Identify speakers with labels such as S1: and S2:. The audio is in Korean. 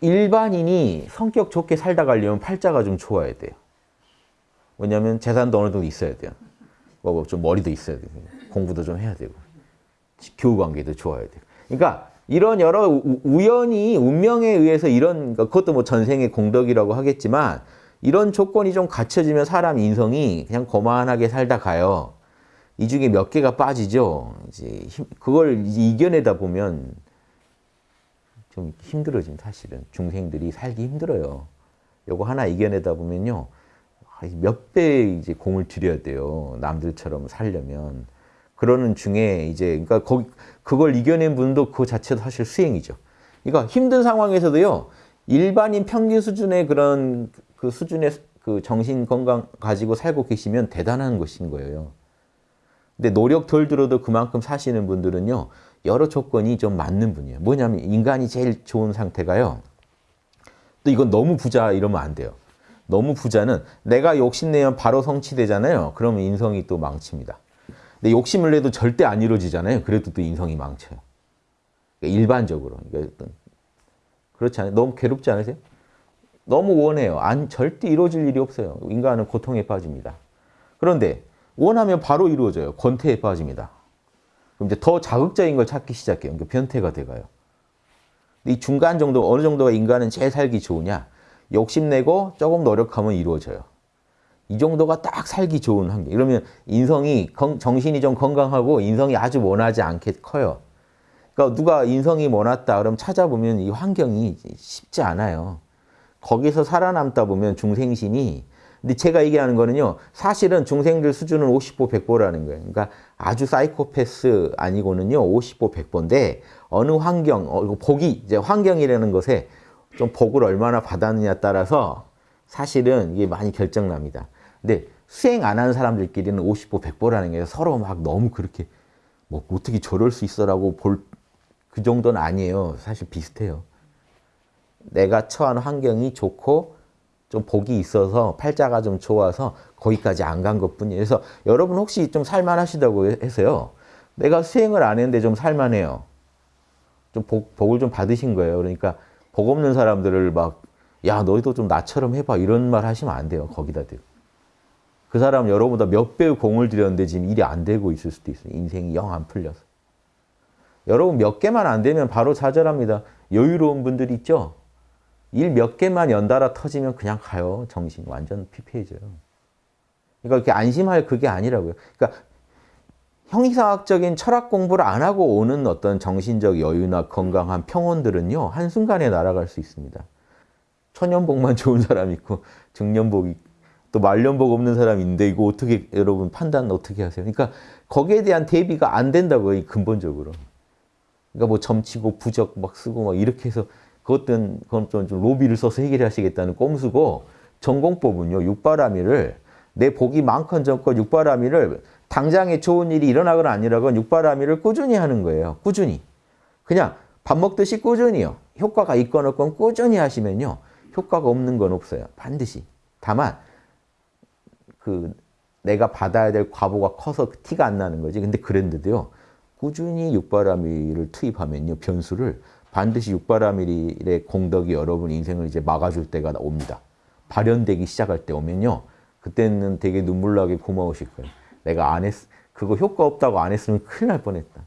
S1: 일반인이 성격 좋게 살다 가려면 팔자가 좀 좋아야 돼요. 왜냐하면 재산도 어느 정도 있어야 돼요. 뭐 좀 머리도 있어야 되고 공부도 좀 해야 되고 교우 관계도 좋아야 돼요. 그러니까 이런 여러 우연히 운명에 의해서 이런 그러니까 그것도 뭐 전생의 공덕이라고 하겠지만 이런 조건이 좀 갖춰지면 사람 인성이 그냥 거만하게 살다 가요. 이 중에 몇 개가 빠지죠. 이제 그걸 이겨내다 보면 좀 힘들어진 사실은 중생들이 살기 힘들어요. 요거 하나 이겨내다 보면요. 몇 배 이제 공을 들여야 돼요. 남들처럼 살려면. 그러는 중에 이제 그러니까 거기 그걸 이겨낸 분도 그 자체도 사실 수행이죠. 그러니까 힘든 상황에서도요. 일반인 평균 수준의 그런 그 수준의 그 정신 건강 가지고 살고 계시면 대단한 것인 거예요. 근데 노력 덜 들어도 그만큼 사시는 분들은요. 여러 조건이 좀 맞는 분이에요. 뭐냐면 인간이 제일 좋은 상태가요. 또 이건 너무 부자 이러면 안 돼요. 너무 부자는 내가 욕심내면 바로 성취되잖아요. 그러면 인성이 또 망칩니다. 근데 욕심을 내도 절대 안 이루어지잖아요. 그래도 또 인성이 망쳐요. 그러니까 일반적으로. 그러니까 그렇지 않아요? 너무 괴롭지 않으세요? 너무 원해요. 안, 절대 이루어질 일이 없어요. 인간은 고통에 빠집니다. 그런데 원하면 바로 이루어져요. 권태에 빠집니다. 그럼 이제 더 자극적인 걸 찾기 시작해요. 그러니까 변태가 돼가요. 이 중간 정도, 어느 정도가 인간은 제일 살기 좋으냐? 욕심내고 조금 노력하면 이루어져요. 이 정도가 딱 살기 좋은 환경. 이러면 인성이, 정신이 좀 건강하고 인성이 아주 원하지 않게 커요. 그러니까 누가 인성이 원했다 그럼 찾아보면 이 환경이 쉽지 않아요. 거기서 살아남다 보면 중생신이 근데 제가 얘기하는 거는요. 사실은 중생들 수준은 50보 100보라는 거예요. 그러니까 아주 사이코패스 아니고는요. 50보 100보인데 어느 환경, 어, 복이 이제 환경이라는 것에 좀 복을 얼마나 받았느냐 따라서 사실은 이게 많이 결정납니다. 근데 수행 안 하는 사람들끼리는 50보 100보라는 게 서로 막 너무 그렇게 뭐 어떻게 저럴 수 있어라고 볼 그 정도는 아니에요. 사실 비슷해요. 내가 처한 환경이 좋고 좀 복이 있어서 팔자가 좀 좋아서 거기까지 안 간 것뿐이에요. 그래서 여러분 혹시 좀 살만하시다고 해서요. 내가 수행을 안 했는데 좀 살만해요. 좀 복, 복을 좀 받으신 거예요. 그러니까 복 없는 사람들을 막 야 너희도 좀 나처럼 해봐 이런 말 하시면 안 돼요. 거기다 대고. 그 사람 여러분보다 몇 배의 공을 들였는데 지금 일이 안 되고 있을 수도 있어요. 인생이 영 안 풀려서. 여러분 몇 개만 안 되면 바로 좌절합니다. 여유로운 분들 있죠? 일 몇 개만 연달아 터지면 그냥 가요. 정신 완전 피폐해져요. 그러니까 이렇게 안심할 그게 아니라고요. 그러니까 형이상학적인 철학 공부를 안 하고 오는 어떤 정신적 여유나 건강한 평온들은요. 한순간에 날아갈 수 있습니다. 천연복만 좋은 사람 있고 중년복이 또 말년복 없는 사람이 있는데 이거 어떻게 여러분 판단 어떻게 하세요? 그러니까 거기에 대한 대비가 안 된다고요. 근본적으로. 그러니까 뭐 점치고 부적 막 쓰고 막 이렇게 해서 그것은 그건 좀 로비를 써서 해결하시겠다는 꼼수고 전공법은요. 육바라밀을 내 복이 많건 적건 육바라밀을 당장에 좋은 일이 일어나거나 아니라건 육바라밀을 꾸준히 하는 거예요. 꾸준히. 그냥 밥 먹듯이 꾸준히요. 효과가 있건 없건 꾸준히 하시면요. 효과가 없는 건 없어요. 반드시. 다만 그 내가 받아야 될 과보가 커서 티가 안 나는 거지. 근데 그랬는데도요. 꾸준히 육바라밀을 투입하면요. 변수를 반드시 육바라밀의 공덕이 여러분 인생을 이제 막아줄 때가 옵니다. 발현되기 시작할 때 오면요. 그때는 되게 눈물 나게 고마우실 거예요. 내가 안 했, 그거 효과 없다고 안 했으면 큰일 날 뻔했다.